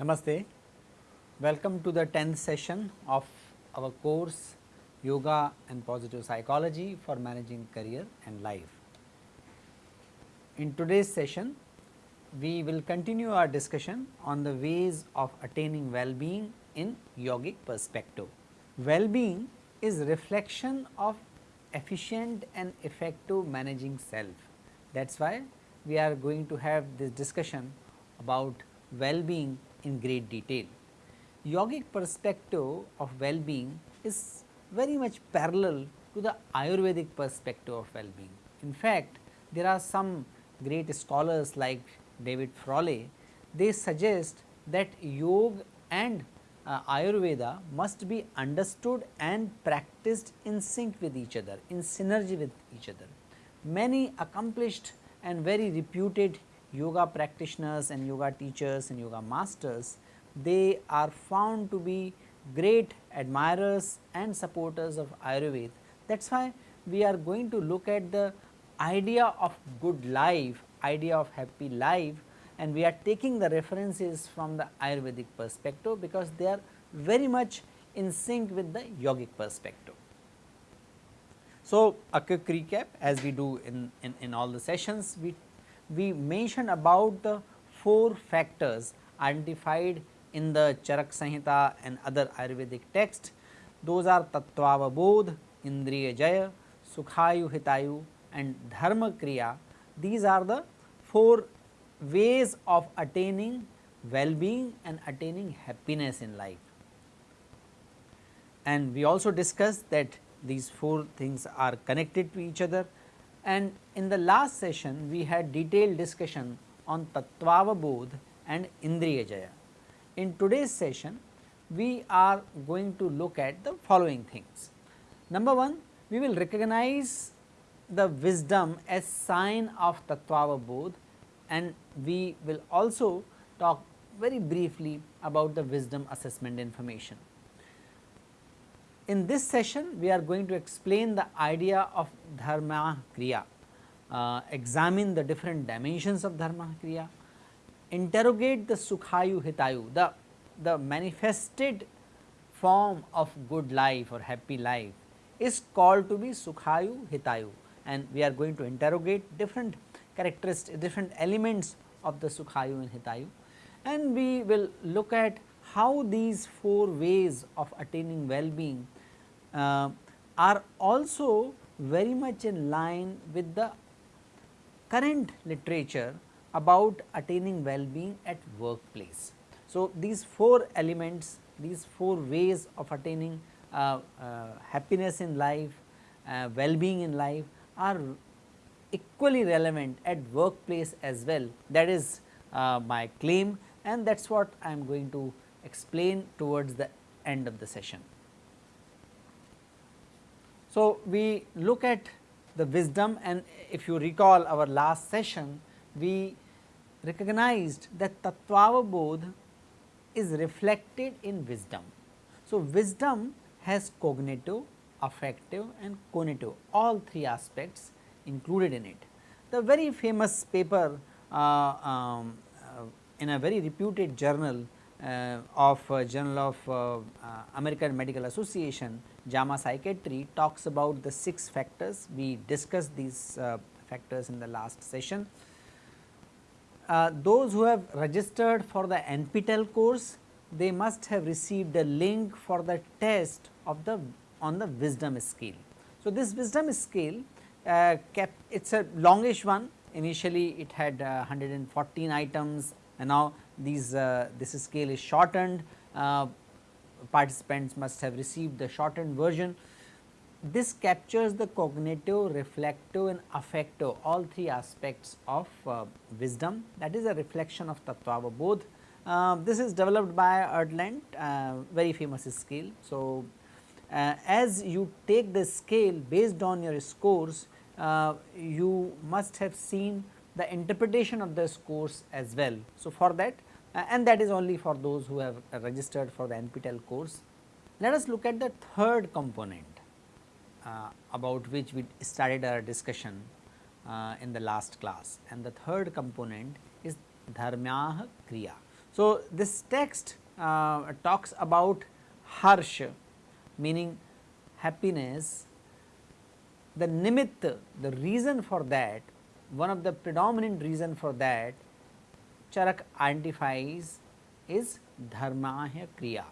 Namaste. Welcome to the 10th session of our course Yoga and Positive Psychology for Managing Career and Life. In today's session, we will continue our discussion on the ways of attaining well-being in yogic perspective. Well-being is reflection of efficient and effective managing self. That is why we are going to have this discussion about well-being in great detail. Yogic perspective of well-being is very much parallel to the Ayurvedic perspective of well-being. In fact, there are some great scholars like David Frawley, they suggest that yoga and uh, Ayurveda must be understood and practiced in sync with each other, in synergy with each other. Many accomplished and very reputed yoga practitioners and yoga teachers and yoga masters, they are found to be great admirers and supporters of Ayurveda. That is why we are going to look at the idea of good life, idea of happy life and we are taking the references from the Ayurvedic perspective because they are very much in sync with the yogic perspective. So, a quick recap as we do in, in, in all the sessions, we we mentioned about the four factors identified in the Charak Samhita and other Ayurvedic texts. Those are Tattvavabodh, Indriya Jaya, Sukhayu Hitayu and Dharma Kriya. These are the four ways of attaining well-being and attaining happiness in life. And we also discussed that these four things are connected to each other and in the last session we had detailed discussion on Tattvavabodh and Indriya Jaya. In today's session we are going to look at the following things. Number 1 we will recognize the wisdom as sign of Tattvavabodh and we will also talk very briefly about the wisdom assessment information. In this session we are going to explain the idea of dharma kriya, uh, examine the different dimensions of dharma kriya, interrogate the sukhayu hitayu, the, the manifested form of good life or happy life is called to be sukhayu hitayu and we are going to interrogate different characteristics, different elements of the sukhayu and hitayu and we will look at how these four ways of attaining well-being uh, are also very much in line with the current literature about attaining well-being at workplace. So, these four elements, these four ways of attaining uh, uh, happiness in life, uh, well-being in life are equally relevant at workplace as well that is uh, my claim and that is what I am going to explain towards the end of the session. So, we look at the wisdom and if you recall our last session, we recognized that Tattvavabodh is reflected in wisdom. So, wisdom has cognitive, affective and cognitive all three aspects included in it. The very famous paper uh, um, uh, in a very reputed journal uh, of uh, Journal of uh, uh, American Medical Association JAMA Psychiatry talks about the 6 factors. We discussed these factors in the last session. Those who have registered for the NPTEL course, they must have received a link for the test of the on the wisdom scale. So, this wisdom scale uh, kept it is a longish one initially it had uh, 114 items and now these uh, this scale is shortened uh, participants must have received the shortened version. This captures the cognitive, reflective and affective all three aspects of uh, wisdom that is a reflection of Tattvavabodh. Uh, this is developed by Ardelt uh, very famous scale. So, uh, as you take the scale based on your scores uh, you must have seen the interpretation of the scores as well. So, for that uh, and that is only for those who have registered for the NPTEL course. Let us look at the third component uh, about which we started our discussion uh, in the last class and the third component is dharmyah kriya. So, this text uh, talks about harsh meaning happiness, the nimitta, the reason for that, one of the predominant reason for that Charak identifies is dharmaya kriya,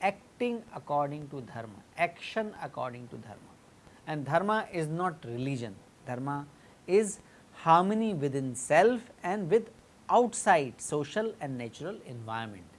acting according to dharma, action according to dharma and dharma is not religion, dharma is harmony within self and with outside social and natural environment.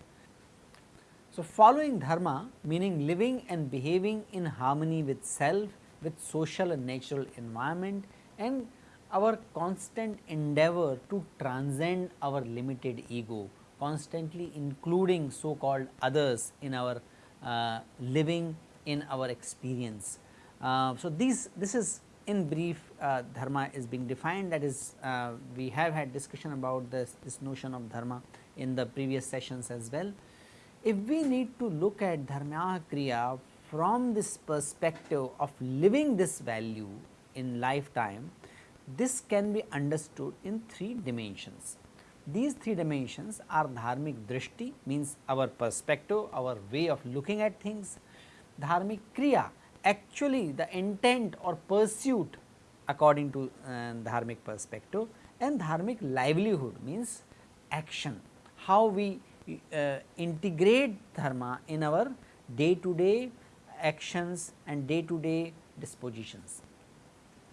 So, following dharma meaning living and behaving in harmony with self, with social and natural environment and our constant endeavor to transcend our limited ego, constantly including so called others in our uh, living in our experience. Uh, so, these this is in brief uh, dharma is being defined that is uh, we have had discussion about this, this notion of dharma in the previous sessions as well. If we need to look at dharma kriya from this perspective of living this value in lifetime, this can be understood in three dimensions. These three dimensions are dharmic drishti means our perspective, our way of looking at things, dharmic kriya actually the intent or pursuit according to uh, dharmic perspective and dharmic livelihood means action, how we uh, integrate dharma in our day to day actions and day to day dispositions.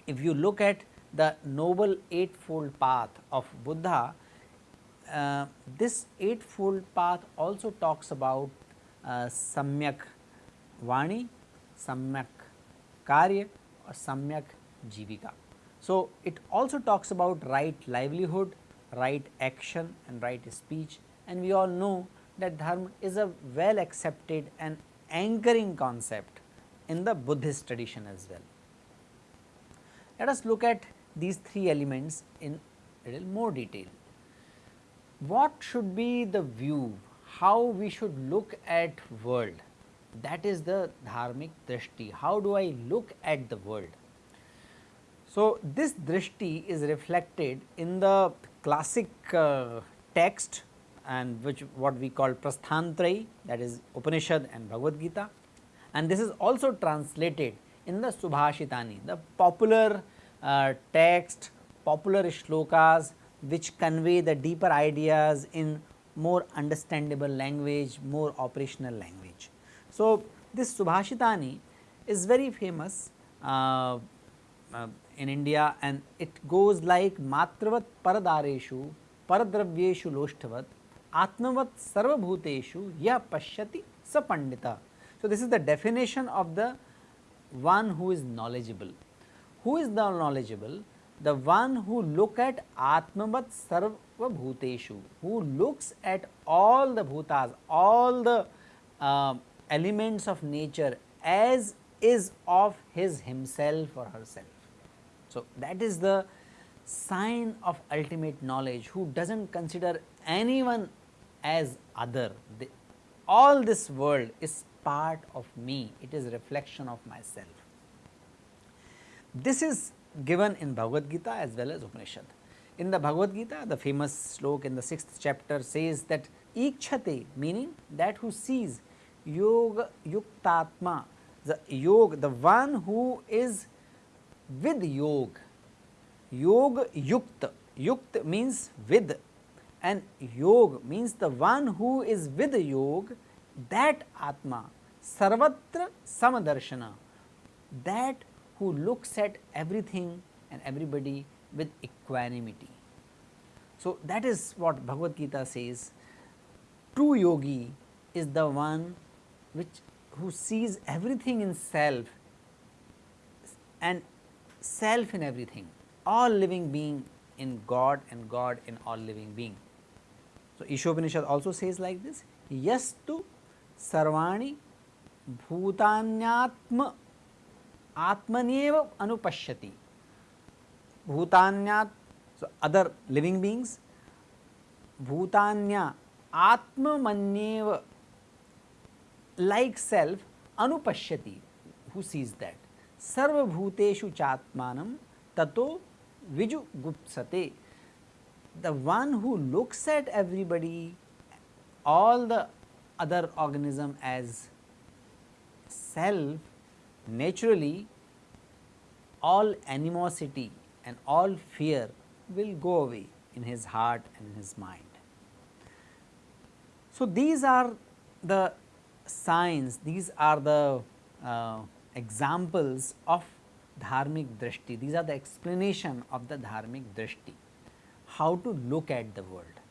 If you look at the noble eightfold path of Buddha, uh, this eightfold path also talks about uh, samyak vani, samyak karya or samyak jivika. So, it also talks about right livelihood, right action and right speech and we all know that dharma is a well accepted and anchoring concept in the Buddhist tradition as well. Let us look at these three elements in little more detail. What should be the view, how we should look at world that is the dharmic drishti, how do I look at the world. So, this drishti is reflected in the classic uh, text and which what we call Prasthantrayi that is Upanishad and Bhagavad Gita and this is also translated in the Subhashitani the popular uh, text popular shlokas which convey the deeper ideas in more understandable language more operational language. So, this Subhashitani is very famous uh, uh, in India and it goes like matravat paradareshu paradravyeshu loshtavat atmavat sarvabhuteshu ya pashyati sapandita. So, this is the definition of the one who is knowledgeable. Who is the knowledgeable? The one who look at atmavat sarvabhuteshu, who looks at all the bhutas, all the uh, elements of nature as is of his himself or herself. So, that is the sign of ultimate knowledge who does not consider anyone as other. The, all this world is part of me, it is reflection of myself. This is given in Bhagavad Gita as well as Upanishad. In the Bhagavad Gita, the famous slok in the 6th chapter says that Ikshate meaning that who sees yoga yuktatma, the yoga, the one who is with yoga, yoga yukta, yukta means with and yoga means the one who is with the yoga that atma sarvatra samadarshana that who looks at everything and everybody with equanimity. So, that is what Bhagavad Gita says true yogi is the one which who sees everything in self and self in everything all living being in God and God in all living being. So, Ishopanishad also says like this yastu sarvani bhutanyatma atmaneva anupashyati. Bhutanyat so other living beings bhutanya atma Atmamanyev like self anupashyati. Who sees that? Sarvabhuteshu chatmanam tato vijugupsate the one who looks at everybody all the other organism as self naturally all animosity and all fear will go away in his heart and in his mind. So, these are the signs, these are the uh, examples of dharmic drishti, these are the explanation of the dharmic drishti, how to look at the world.